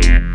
Bye.